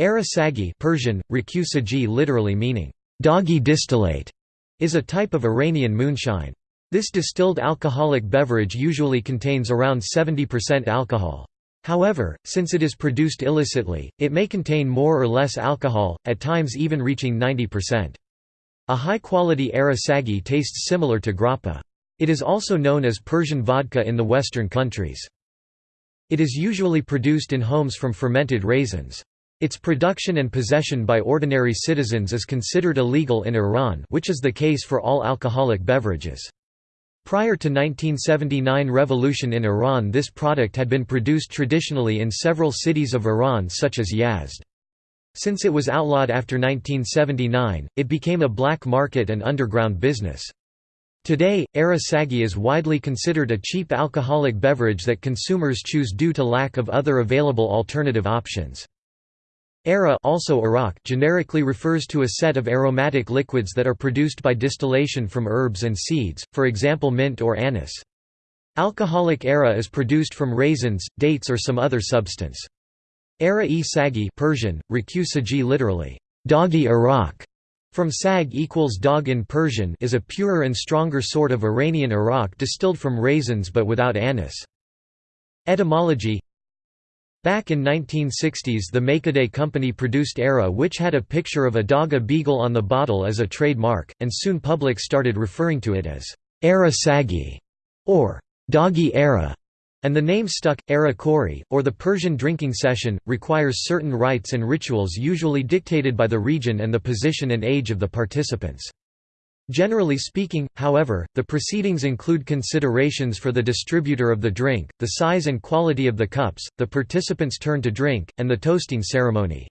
Ara Sagi Persian, literally meaning, doggy distillate, is a type of Iranian moonshine. This distilled alcoholic beverage usually contains around 70% alcohol. However, since it is produced illicitly, it may contain more or less alcohol, at times even reaching 90%. A high-quality Ara Sagi tastes similar to grappa. It is also known as Persian vodka in the Western countries. It is usually produced in homes from fermented raisins. Its production and possession by ordinary citizens is considered illegal in Iran which is the case for all alcoholic beverages. Prior to 1979 revolution in Iran this product had been produced traditionally in several cities of Iran such as Yazd. Since it was outlawed after 1979, it became a black market and underground business. Today, Arasagi is widely considered a cheap alcoholic beverage that consumers choose due to lack of other available alternative options. Ara also Araq generically refers to a set of aromatic liquids that are produced by distillation from herbs and seeds, for example mint or anise. Alcoholic Ara is produced from raisins, dates or some other substance. Ara-e sagi Persian, Raku literally, doggy Araq, from sag equals dog in Persian is a purer and stronger sort of Iranian Araq distilled from raisins but without anise. Etymology Back in 1960s the Makade company produced Era which had a picture of a dog a beagle on the bottle as a trademark, and soon public started referring to it as Era Sagi or Doggy Era. and the name stuck. Era Kori, or the Persian drinking session, requires certain rites and rituals usually dictated by the region and the position and age of the participants. Generally speaking, however, the proceedings include considerations for the distributor of the drink, the size and quality of the cups, the participants' turn to drink, and the toasting ceremony.